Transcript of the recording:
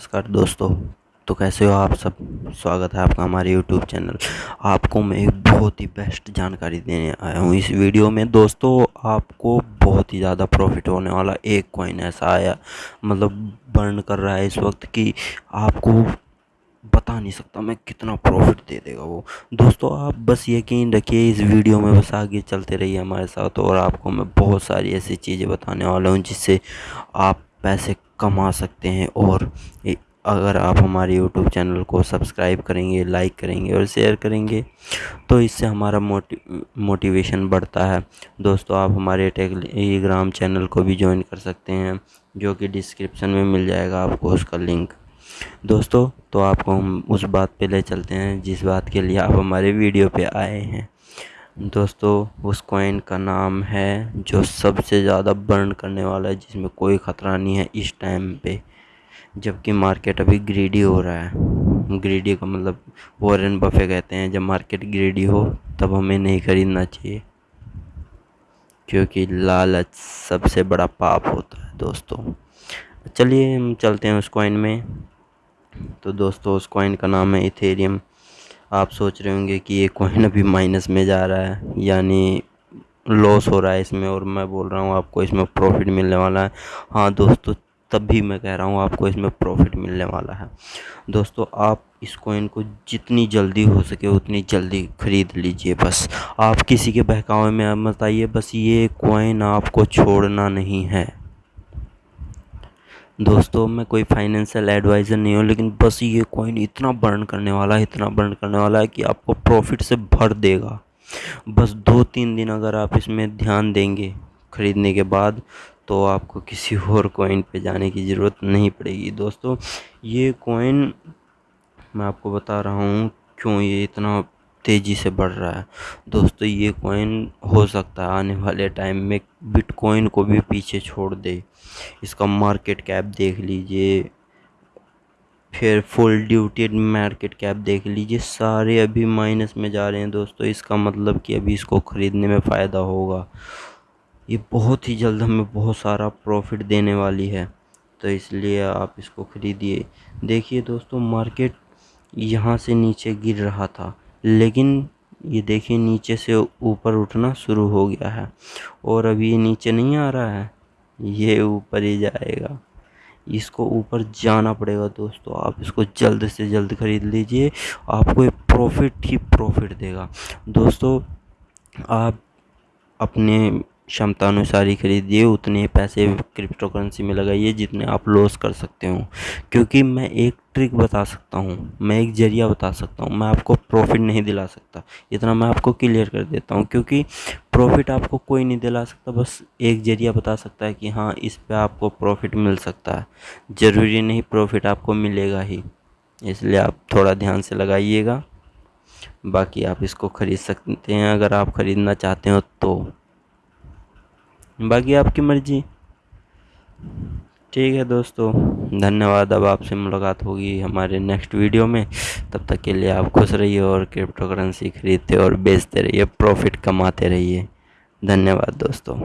नमस्कार दोस्तों तो कैसे हो आप सब? स्वागत है आपका हमारे यूट्यूब चैनल आपको मैं एक बहुत ही बेस्ट जानकारी देने आया हूँ। इस वीडियो में दोस्तों, आपको बहुत ही ज़्यादा प्रॉफिट होने वाला एक कॉइन ऐसा आया मतलब बर्न कर रहा है इस वक्त कि आपको बता नहीं सकता मैं कितना प्रॉफिट दे देगा वो। दोस्तों, आप बस यकीन रखिए, इस वीडियो में बस आगे चलते रहिए हमारे साथ और आपको मैं बहुत सारी ऐसी चीज़ें बताने वाला हूँ जिससे आप पैसे कमा सकते हैं और अगर आप हमारे यूट्यूब चैनल को सब्सक्राइब करेंगे लाइक करेंगे और शेयर करेंगे तो इससे हमारा मोटि मोटिवेशन बढ़ता है। दोस्तों, आप हमारे टेलीग्राम चैनल को भी ज्वाइन कर सकते हैं, जो कि डिस्क्रिप्शन में मिल जाएगा आपको उसका लिंक दोस्तों तो आपको हम उस बात पे ले चलते हैं, जिस बात के लिए आप हमारे वीडियो पे आए हैं। दोस्तों, उस कॉइन का नाम है जो सबसे ज़्यादा बर्न करने वाला है, जिसमें कोई ख़तरा नहीं है इस टाइम पे। जबकि मार्केट अभी ग्रीडी हो रहा है। ग्रीडी का मतलब वॉरेन बफे कहते हैं, जब मार्केट ग्रीडी हो, तब हमें नहीं ख़रीदना चाहिए। क्योंकि लालच सबसे बड़ा पाप होता है, दोस्तों। चलिए, हम चलते हैं उस कॉइन में। तो दोस्तों, उस कॉइन का नाम है इथेरियम आप सोच रहे होंगे कि ये कॉइन अभी माइनस में जा रहा है, यानी लॉस हो रहा है इसमें और मैं बोल रहा हूँ आपको इसमें प्रॉफिट मिलने वाला है। हाँ दोस्तों, तब भी मैं कह रहा हूँ आपको इसमें प्रॉफिट मिलने वाला है। दोस्तों, आप इस कॉइन को जितनी जल्दी हो सके उतनी जल्दी ख़रीद लीजिए बस। आप किसी के बहकावे में मत आइए, बस ये कॉइन आपको छोड़ना नहीं है। दोस्तों, मैं कोई फाइनेंशियल एडवाइज़र नहीं हूँ, लेकिन बस ये कॉइन इतना बर्न करने वाला है, इतना बर्न करने वाला है कि आपको प्रॉफिट से भर देगा। बस दो तीन दिन अगर आप इसमें ध्यान देंगे ख़रीदने के बाद तो आपको किसी और कॉइन पे जाने की ज़रूरत नहीं पड़ेगी। दोस्तों, ये कॉइन मैं आपको बता रहा हूँ, क्यों ये इतना तेज़ी से बढ़ रहा है। दोस्तों, ये कॉइन हो सकता है आने वाले टाइम में बिटकॉइन को भी पीछे छोड़ दे। इसका मार्केट कैप देख लीजिए। फिर फुल ड्यूटेड मार्केट कैप देख लीजिए। सारे अभी माइनस में जा रहे हैं दोस्तों। इसका मतलब कि अभी इसको ख़रीदने में फ़ायदा होगा। ये बहुत ही जल्द हमें बहुत सारा प्रॉफिट देने वाली है। तो इसलिए आप इसको ख़रीदिए। देखिए दोस्तों मार्केट यहाँ से नीचे गिर रहा था। लेकिन ये देखिए नीचे से ऊपर उठना शुरू हो गया है और अभी ये नीचे नहीं आ रहा है, ये ऊपर ही जाएगा। इसको ऊपर जाना पड़ेगा दोस्तों, आप इसको जल्द से जल्द ख़रीद लीजिए, आपको एक प्रॉफिट ही प्रॉफिट देगा। दोस्तों, आप अपने क्षमता अनुसार ही खरीदिए, उतने पैसे क्रिप्टो करेंसी में लगाइए जितने आप लॉस कर सकते हो। क्योंकि मैं एक ट्रिक बता सकता हूँ, मैं एक ज़रिया बता सकता हूँ, मैं आपको प्रॉफिट नहीं दिला सकता। इतना मैं आपको क्लियर कर देता हूँ, क्योंकि प्रॉफिट आपको कोई नहीं दिला सकता, बस एक ज़रिया बता सकता है कि हाँ इस पर आपको प्रॉफिट मिल सकता है। ज़रूरी नहीं प्रॉफिट आपको मिलेगा ही। इसलिए आप थोड़ा ध्यान से लगाइएगा। बाकी आप इसको ख़रीद सकते हैं, अगर आप ख़रीदना चाहते हो तो। बाकी आपकी मर्ज़ी। ठीक है दोस्तों, धन्यवाद। अब आपसे मुलाकात होगी हमारे नेक्स्ट वीडियो में। तब तक के लिए आप खुश रहिए और क्रिप्टो करेंसी खरीदते और बेचते रहिए प्रॉफिट कमाते रहिए। धन्यवाद दोस्तों।